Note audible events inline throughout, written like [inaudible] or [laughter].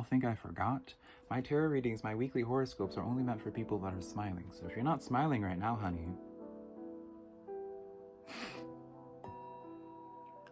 y'all think I forgot? My tarot readings, my weekly horoscopes are only meant for people that are smiling. So if you're not smiling right now, honey, [laughs]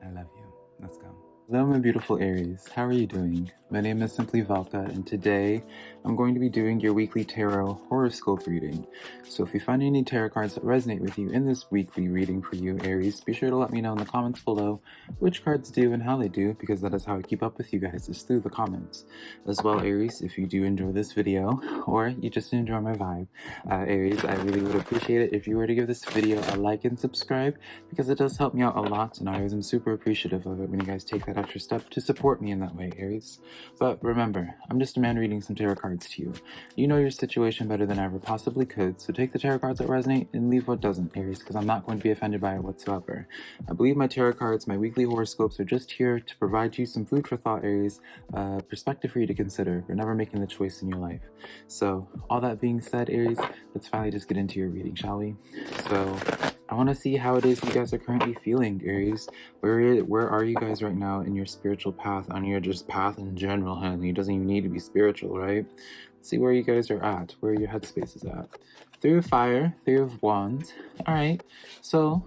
I love you. Let's go. Hello my beautiful Aries, how are you doing? My name is Simply Velka and today I'm going to be doing your weekly tarot horoscope reading. So if you find any tarot cards that resonate with you in this weekly reading for you Aries, be sure to let me know in the comments below which cards do and how they do because that is how I keep up with you guys is through the comments. As well Aries, if you do enjoy this video or you just enjoy my vibe, uh, Aries, I really would appreciate it if you were to give this video a like and subscribe because it does help me out a lot and I am super appreciative of it when you guys take that extra step to support me in that way, Aries. But remember, I'm just a man reading some tarot cards to you. You know your situation better than I ever possibly could, so take the tarot cards that resonate and leave what doesn't, Aries, because I'm not going to be offended by it whatsoever. I believe my tarot cards, my weekly horoscopes are just here to provide you some food for thought, Aries, uh, perspective for you to consider for never making the choice in your life. So, all that being said, Aries, let's finally just get into your reading, shall we? So, I want to see how it is you guys are currently feeling, Aries. Where where are you guys right now in your spiritual path, on your just path in general, honey? It doesn't even need to be spiritual, right? Let's see where you guys are at, where your headspace is at. Three of Fire, Three of Wands. All right, so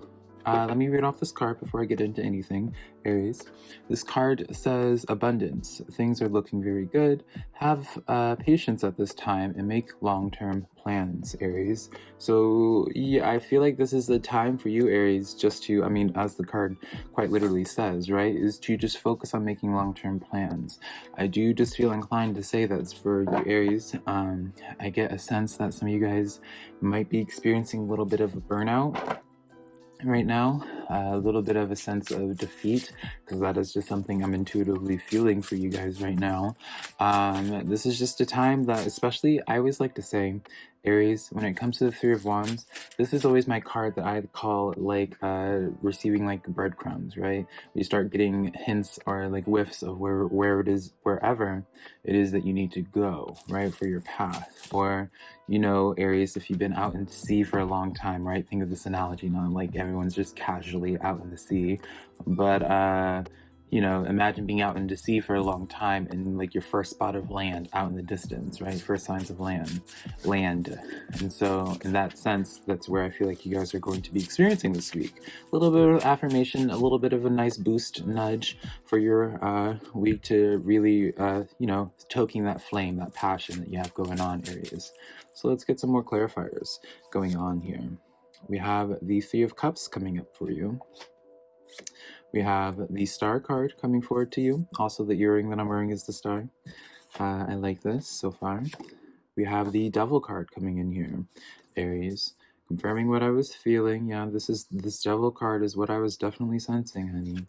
uh, let me read off this card before I get into anything, Aries. This card says abundance. Things are looking very good. Have uh, patience at this time and make long-term plans, Aries. So yeah, I feel like this is the time for you, Aries, just to, I mean, as the card quite literally says, right, is to just focus on making long-term plans. I do just feel inclined to say that's for you, Aries. Um, I get a sense that some of you guys might be experiencing a little bit of a burnout right now a little bit of a sense of defeat because that is just something I'm intuitively feeling for you guys right now. Um, this is just a time that, especially, I always like to say, Aries, when it comes to the Three of Wands, this is always my card that I call like uh, receiving like breadcrumbs, right? You start getting hints or like whiffs of where where it is, wherever it is that you need to go, right, for your path. Or, you know, Aries, if you've been out in the sea for a long time, right? Think of this analogy, not like everyone's just casually out in the sea, but uh, you know, imagine being out in the sea for a long time and like your first spot of land out in the distance, right? First signs of land, land. And so in that sense, that's where I feel like you guys are going to be experiencing this week. A little bit of affirmation, a little bit of a nice boost nudge for your uh, week to really, uh, you know, toking that flame, that passion that you have going on Aries. So let's get some more clarifiers going on here. We have the Three of Cups coming up for you. We have the star card coming forward to you. Also, the earring that I'm wearing is the star. Uh, I like this so far. We have the devil card coming in here. Aries, confirming what I was feeling. Yeah, this is this devil card is what I was definitely sensing, honey.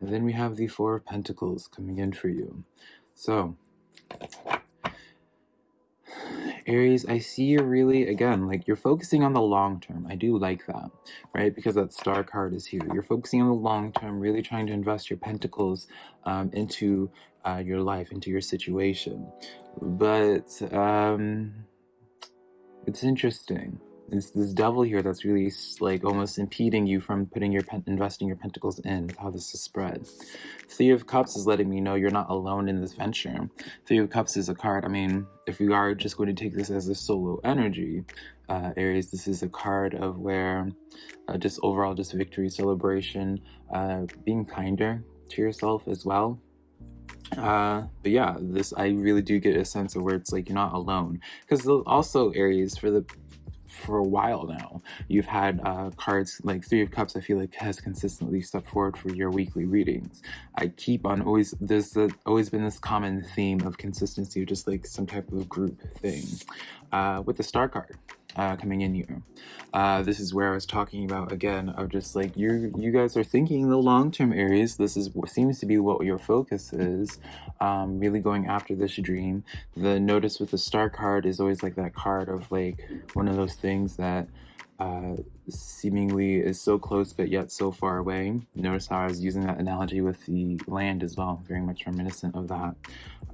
And then we have the four of pentacles coming in for you. So, Aries, I see you really, again, like you're focusing on the long term. I do like that, right? Because that star card is here. You're focusing on the long term, really trying to invest your pentacles um, into uh, your life, into your situation. But um, it's interesting it's this devil here that's really like almost impeding you from putting your investing your pentacles in how this is spread. Three of cups is letting me know you're not alone in this venture. Three of cups is a card i mean if we are just going to take this as a solo energy uh, aries this is a card of where uh, just overall just victory celebration uh, being kinder to yourself as well. Uh but yeah this i really do get a sense of where it's like you're not alone. Because also aries for the for a while now. You've had uh, cards like Three of Cups, I feel like has consistently stepped forward for your weekly readings. I keep on always, there's the, always been this common theme of consistency, just like some type of group thing. Uh, with the Star card, uh, coming in here. Uh, this is where I was talking about again of just like you you guys are thinking the long-term Aries. This is what seems to be what your focus is, um, really going after this dream. The notice with the star card is always like that card of like one of those things that uh, seemingly is so close but yet so far away. Notice how I was using that analogy with the land as well, very much reminiscent of that.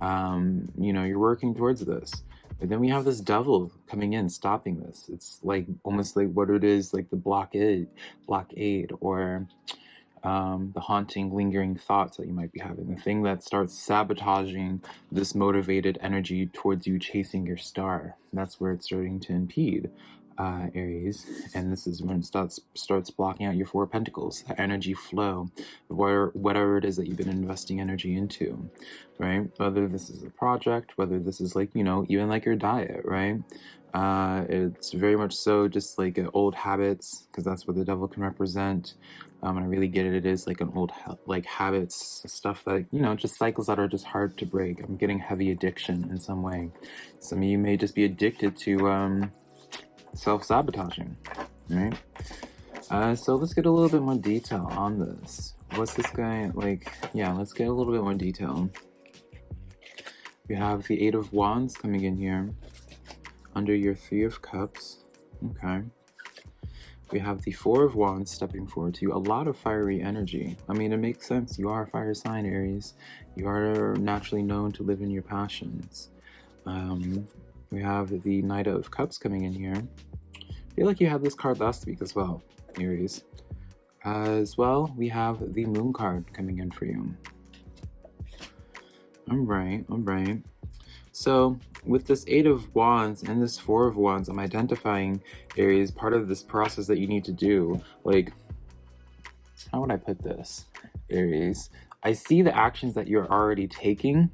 Um, you know, you're working towards this. But then we have this devil coming in, stopping this. It's like almost like what it is, like the blockade, blockade, or um, the haunting, lingering thoughts that you might be having, the thing that starts sabotaging this motivated energy towards you chasing your star. That's where it's starting to impede uh, Aries, and this is when it starts starts blocking out your four pentacles, the energy flow, where whatever it is that you've been investing energy into, right? Whether this is a project, whether this is like you know even like your diet, right? Uh, it's very much so just like old habits, because that's what the devil can represent. Um, and I really get it. It is like an old ha like habits stuff that you know just cycles that are just hard to break. I'm getting heavy addiction in some way. Some of you may just be addicted to. Um, self-sabotaging, right? Uh, so let's get a little bit more detail on this. What's this guy, like, yeah, let's get a little bit more detail. We have the Eight of Wands coming in here under your Three of Cups, okay. We have the Four of Wands stepping forward to you. A lot of fiery energy. I mean, it makes sense. You are a fire sign, Aries. You are naturally known to live in your passions. Um, we have the Knight of Cups coming in here. I feel like you had this card last week as well, Aries. As well, we have the Moon card coming in for you. Alright, alright. So, with this Eight of Wands and this Four of Wands, I'm identifying Aries part of this process that you need to do. Like, how would I put this, Aries? I see the actions that you're already taking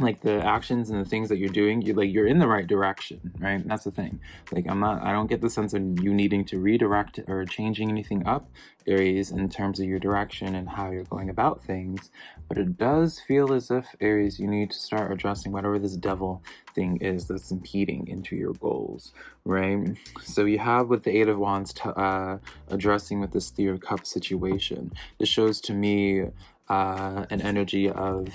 like the actions and the things that you're doing you like you're in the right direction right? That's the thing. Like i'm not i don't get the sense of you needing to redirect or changing anything up aries in terms of your direction and how you're going about things but it does feel as if aries you need to start addressing whatever this devil thing is that's impeding into your goals right? So you have with the eight of wands uh addressing with this three of cups situation. This shows to me uh an energy of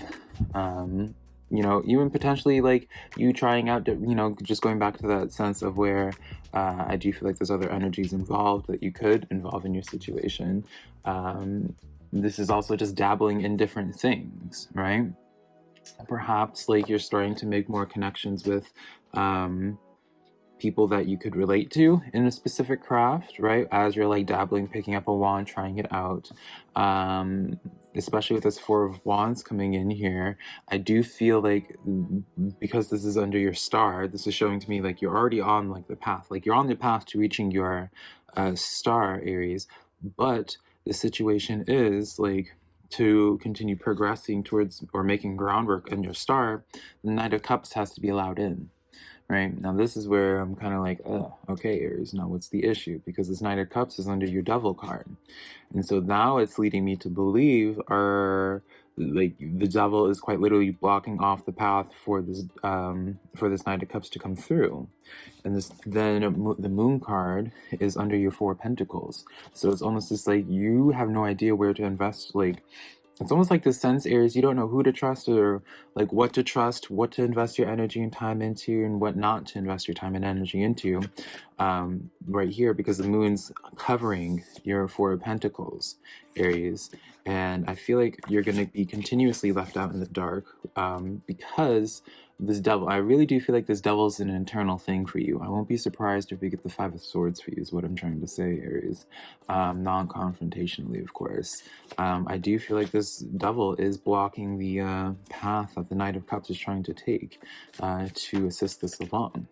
um you know, even potentially like you trying out, you know, just going back to that sense of where uh, I do feel like there's other energies involved that you could involve in your situation. Um, this is also just dabbling in different things, right? Perhaps like you're starting to make more connections with um, people that you could relate to in a specific craft, right? As you're like dabbling, picking up a wand, trying it out. Um, especially with this Four of Wands coming in here, I do feel like because this is under your star, this is showing to me like you're already on like the path, like you're on the path to reaching your uh, star, Aries. But the situation is like to continue progressing towards or making groundwork in your star, the Knight of Cups has to be allowed in right? Now this is where I'm kind of like, oh, okay, Aries, now what's the issue? Because this Knight of Cups is under your Devil card. And so now it's leading me to believe or like the devil is quite literally blocking off the path for this um for this knight of cups to come through and this then the moon card is under your four pentacles so it's almost just like you have no idea where to invest like it's almost like the sense Aries you don't know who to trust or like what to trust what to invest your energy and time into and what not to invest your time and energy into um, right here because the moon's covering your four of pentacles aries. And i feel like you're going to be continuously left out in the dark um, because this devil, I really do feel like this devil is an internal thing for you. I won't be surprised if we get the Five of Swords for you, is what I'm trying to say, Aries. Um, non-confrontationally, of course. Um, I do feel like this devil is blocking the uh, path that the Knight of Cups is trying to take uh, to assist this along.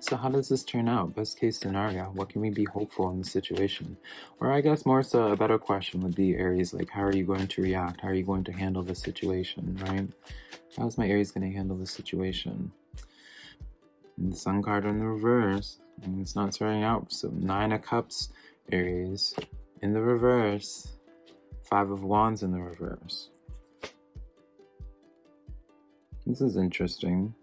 So how does this turn out? Best case scenario, what can we be hopeful in this situation? Or I guess more so a better question would be Aries, like how are you going to react? How are you going to handle this situation, right? How's my Aries going to handle this situation? And the Sun card in the reverse. And it's not starting out. So Nine of Cups, Aries, in the reverse. Five of Wands in the reverse. This is interesting.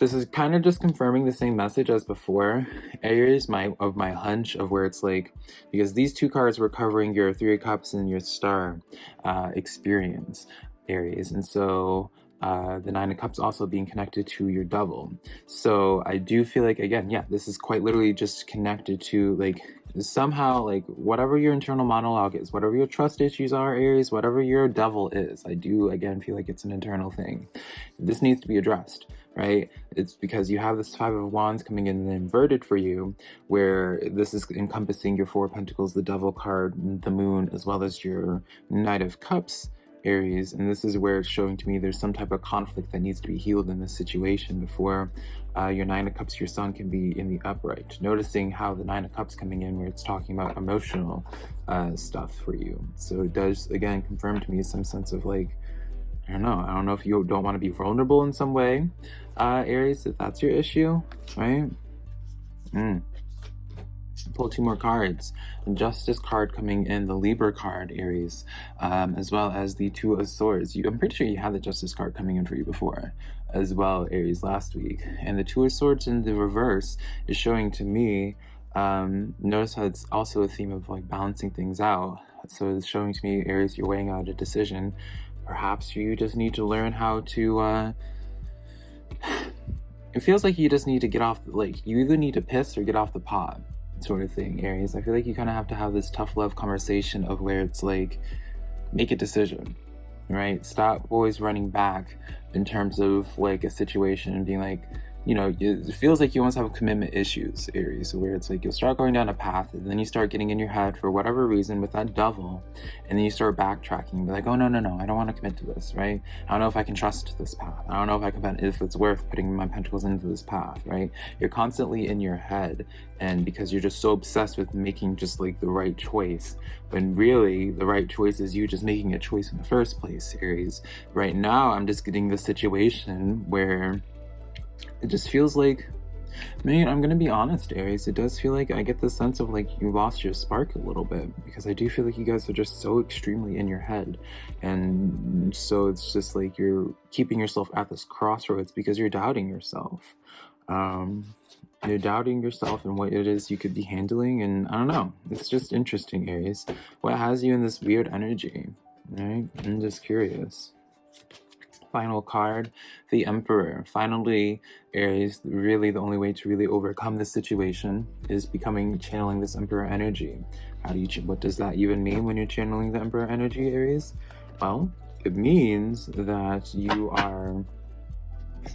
This is kind of just confirming the same message as before. Aries my of my hunch of where it's like, because these two cards were covering your Three of Cups and your Star uh, experience. Aries. And so uh, the Nine of Cups also being connected to your double. So I do feel like, again, yeah, this is quite literally just connected to like somehow like whatever your internal monologue is whatever your trust issues are aries whatever your devil is i do again feel like it's an internal thing this needs to be addressed right it's because you have this five of wands coming in inverted for you where this is encompassing your four of pentacles the devil card the moon as well as your knight of cups Aries, and this is where it's showing to me there's some type of conflict that needs to be healed in this situation before uh, your Nine of Cups, your Sun can be in the upright. Noticing how the Nine of Cups coming in where it's talking about emotional uh, stuff for you. So it does, again, confirm to me some sense of like, I don't know, I don't know if you don't want to be vulnerable in some way, uh, Aries, if that's your issue, right? Mm pull two more cards. The Justice card coming in, the Libra card, Aries, um, as well as the Two of Swords. You, I'm pretty sure you had the Justice card coming in for you before, as well, Aries, last week. And the Two of Swords in the reverse is showing to me, um, notice how it's also a theme of like balancing things out. So it's showing to me, Aries, you're weighing out a decision. Perhaps you just need to learn how to, uh, [sighs] it feels like you just need to get off, like, you either need to piss or get off the pot sort of thing, Aries. I feel like you kind of have to have this tough love conversation of where it's like, make a decision, right? Stop always running back in terms of like a situation and being like, you know, it feels like you almost have commitment issues, Aries, where it's like you'll start going down a path and then you start getting in your head for whatever reason with that devil, and then you start backtracking, be like, oh, no, no, no, I don't want to commit to this, right? I don't know if I can trust this path. I don't know if I can, if it's worth putting my pentacles into this path, right? You're constantly in your head, and because you're just so obsessed with making just like the right choice, when really the right choice is you just making a choice in the first place, Aries. Right now, I'm just getting the situation where it just feels like man I'm gonna be honest, Aries, it does feel like I get the sense of like you lost your spark a little bit because I do feel like you guys are just so extremely in your head. And so it's just like you're keeping yourself at this crossroads because you're doubting yourself. Um, you're doubting yourself and what it is you could be handling. And I don't know, it's just interesting, Aries. What has you in this weird energy, right? I'm just curious final card, the Emperor. Finally, Aries, really the only way to really overcome this situation is becoming channeling this Emperor energy. How do you, what does that even mean when you're channeling the Emperor energy, Aries? Well, it means that you are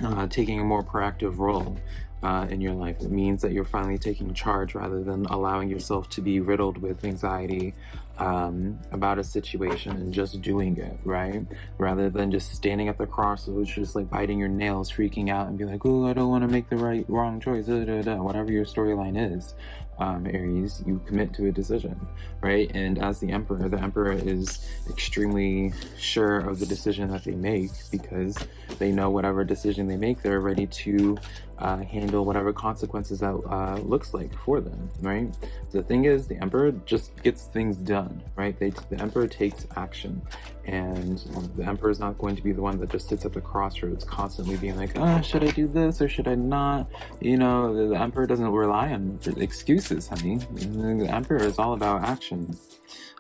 uh, taking a more proactive role uh, in your life. It means that you're finally taking charge rather than allowing yourself to be riddled with anxiety um, about a situation and just doing it, right? Rather than just standing at the crossroads, just like biting your nails, freaking out, and be like, "Oh, I don't want to make the right wrong choice." Da, da, da. Whatever your storyline is, um, Aries, you commit to a decision, right? And as the Emperor, the Emperor is extremely sure of the decision that they make because they know whatever decision they make, they're ready to uh, handle whatever consequences that uh, looks like for them, right? The thing is, the Emperor just gets things done, right? They, the Emperor takes action, and the Emperor is not going to be the one that just sits at the crossroads constantly being like, oh, should I do this or should I not? You know, the, the Emperor doesn't rely on excuses, honey. The Emperor is all about action,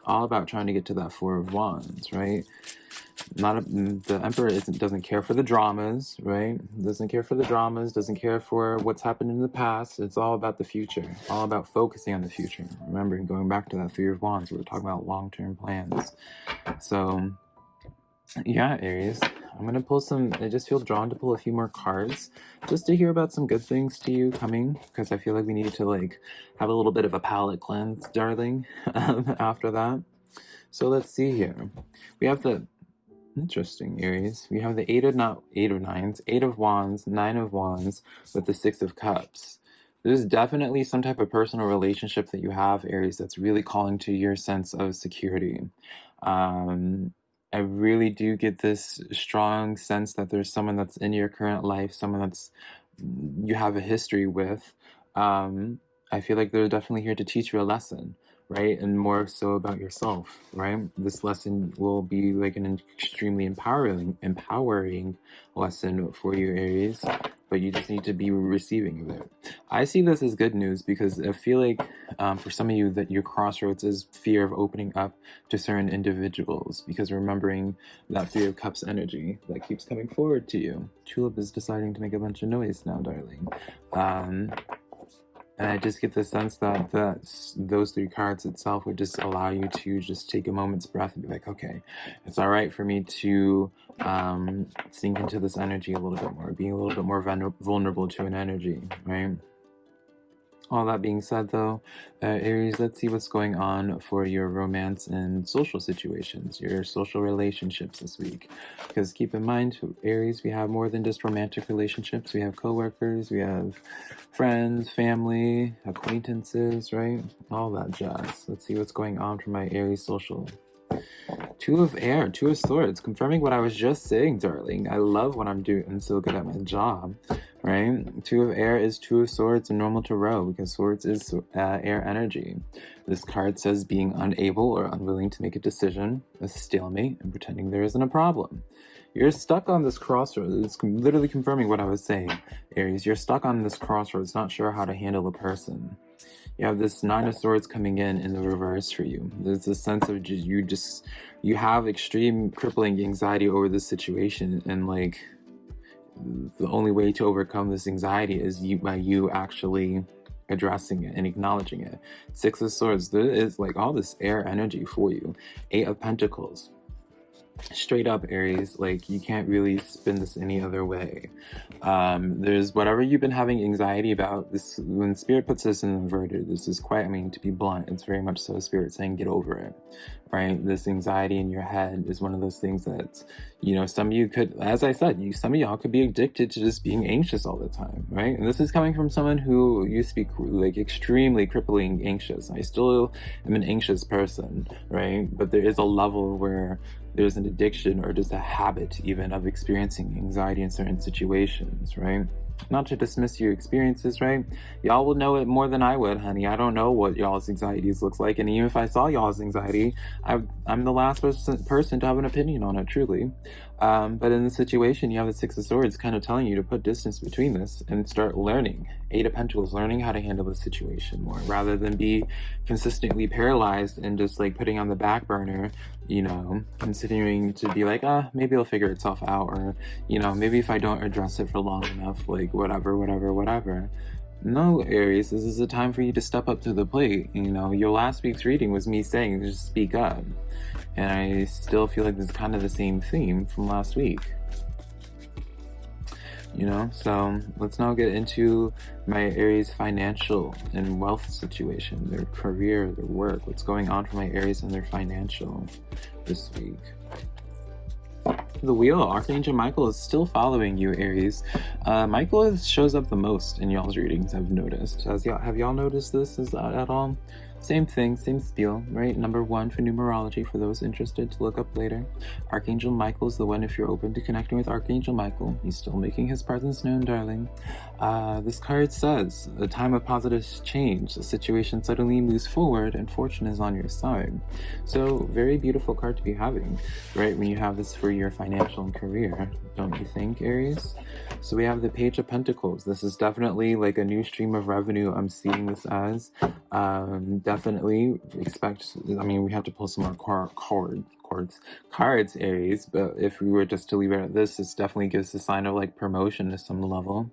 all about trying to get to that Four of Wands, right? not a, mm, the emperor doesn't care for the dramas right? Doesn't care for the dramas doesn't care for what's happened in the past. It's all about the future all about focusing on the future. Remember going back to that three of wands we were talking about long-term plans. So yeah aries i'm gonna pull some i just feel drawn to pull a few more cards just to hear about some good things to you coming because i feel like we need to like have a little bit of a palate cleanse darling [laughs] after that so let's see here we have the Interesting, Aries. We have the eight of not eight of nines, eight of wands, nine of wands, with the six of cups. There's definitely some type of personal relationship that you have, Aries, that's really calling to your sense of security. Um, I really do get this strong sense that there's someone that's in your current life, someone that's you have a history with. Um, I feel like they're definitely here to teach you a lesson right? And more so about yourself, right? This lesson will be like an extremely empowering, empowering lesson for you, Aries, but you just need to be receiving of it. I see this as good news because I feel like um, for some of you that your crossroads is fear of opening up to certain individuals because remembering that Three of Cups energy that keeps coming forward to you. Tulip is deciding to make a bunch of noise now, darling. Um, And I just get the sense that that's, those three cards itself would just allow you to just take a moment's breath and be like, okay, it's all right for me to um, sink into this energy a little bit more, being a little bit more vulnerable to an energy, right? All that being said, though, uh, Aries, let's see what's going on for your romance and social situations, your social relationships this week. Because keep in mind, Aries, we have more than just romantic relationships. We have coworkers, we have friends, family, acquaintances, right? All that jazz. Let's see what's going on for my Aries social Two of air, two of swords, confirming what I was just saying, darling. I love when I'm doing I'm so good at my job, right? Two of air is two of swords and normal to row because swords is uh, air energy. This card says being unable or unwilling to make a decision, a stalemate, and pretending there isn't a problem. You're stuck on this crossroads. It's literally confirming what I was saying, Aries. You're stuck on this crossroads, not sure how to handle a person you have this nine of swords coming in in the reverse for you. There's a sense of just you just you have extreme crippling anxiety over this situation and like the only way to overcome this anxiety is you by you actually addressing it and acknowledging it. Six of swords there is like all this air energy for you. Eight of pentacles straight up aries like you can't really spin this any other way. Um there's whatever you've been having anxiety about this when spirit puts this in inverted this is quite i mean to be blunt it's very much so spirit saying get over it right? This anxiety in your head is one of those things that you know some of you could as i said you some of y'all could be addicted to just being anxious all the time right? And this is coming from someone who used to be like extremely crippling anxious. I still am an anxious person right? But there is a level where there's an addiction or just a habit even of experiencing anxiety in certain situations, right? Not to dismiss your experiences, right? Y'all will know it more than I would, honey. I don't know what y'all's anxieties looks like. And even if I saw y'all's anxiety, I, am the last person, to have an opinion on it, truly. Um, but in the situation, you have the Six of Swords kind of telling you to put distance between this and start learning. Eight of Pentacles, learning how to handle the situation more rather than be consistently paralyzed and just like putting on the back burner, you know, continuing to be like, ah, maybe it'll figure itself out. Or, you know, maybe if I don't address it for long enough, like whatever, whatever, whatever. No, Aries, this is a time for you to step up to the plate. You know, your last week's reading was me saying just speak up. And I still feel like this is kind of the same theme from last week. You know, so let's now get into my Aries financial and wealth situation, their career, their work, what's going on for my Aries and their financial this week the wheel, Archangel Michael is still following you, Aries. Uh, Michael is, shows up the most in y'all's readings, I've noticed. Has y'all, have y'all noticed this is, uh, at all? Same thing, same spiel, right? Number one for numerology for those interested to look up later. Archangel Michael is the one if you're open to connecting with Archangel Michael. He's still making his presence known, darling. Uh, this card says, a time of positive change. The situation suddenly moves forward and fortune is on your side. So very beautiful card to be having, right? When you have this for your financial and career, don't you think, Aries? So we have the Page of Pentacles. This is definitely like a new stream of revenue I'm seeing this as. Um, definitely expect, I mean, we have to pull some more cord, cards, cards, Aries, but if we were just to leave it at this, this definitely gives a sign of like promotion to some level,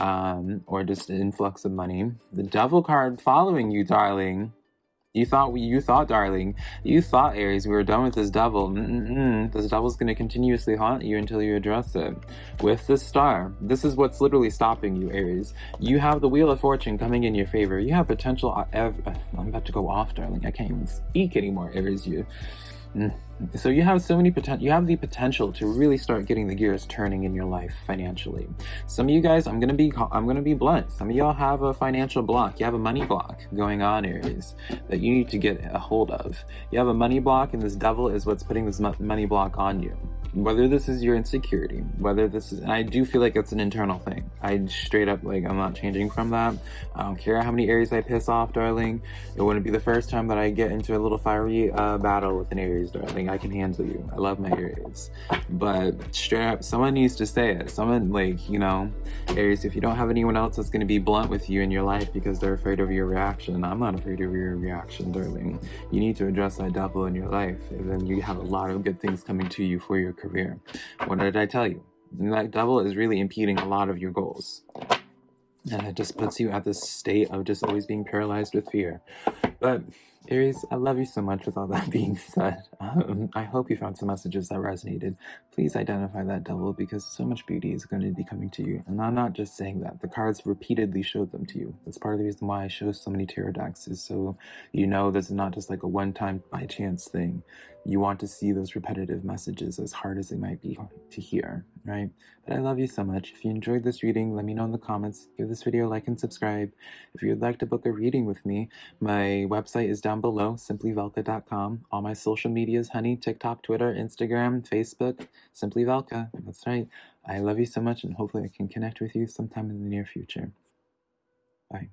um, or just an influx of money. The devil card following you, darling. You thought we, you thought, darling, you thought, Aries, we were done with this devil. Mm -mm. This devil's going to continuously haunt you until you address it. With the star, this is what's literally stopping you, Aries. You have the Wheel of Fortune coming in your favor. You have potential. Uh, I'm about to go off, darling. I can't even speak anymore, Aries. You Mm. So you have so many potential, you have the potential to really start getting the gears turning in your life financially. Some of you guys, I'm gonna be, I'm gonna be blunt. Some of y'all have a financial block. You have a money block going on, Aries, that you need to get a hold of. You have a money block, and this devil is what's putting this money block on you whether this is your insecurity, whether this is, and I do feel like it's an internal thing. I straight up, like, I'm not changing from that. I don't care how many Aries I piss off, darling. It wouldn't be the first time that I get into a little fiery uh, battle with an Aries, darling. I can handle you. I love my Aries. But straight up, someone needs to say it. Someone, like, you know, Aries, if you don't have anyone else that's going to be blunt with you in your life because they're afraid of your reaction, I'm not afraid of your reaction, darling. You need to address that devil in your life, and then you have a lot of good things coming to you for your career. What did I tell you? That devil is really impeding a lot of your goals. and it just puts you at this state of just always being paralyzed with fear. But Aries, I love you so much with all that [laughs] being said. Um, I hope you found some messages that resonated. Please identify that devil because so much beauty is going to be coming to you. And I'm not just saying that. The cards repeatedly showed them to you. That's part of the reason why I show so many tarot decks is so you know this is not just like a one-time by chance thing. You want to see those repetitive messages as hard as it might be to hear, right? But I love you so much. If you enjoyed this reading, let me know in the comments. Give this video a like and subscribe. If you would like to book a reading with me, my website is down below, simplyvelka.com. All my social medias, honey, TikTok, Twitter, Instagram, Facebook, Simply Velka. That's right. I love you so much and hopefully I can connect with you sometime in the near future. Bye.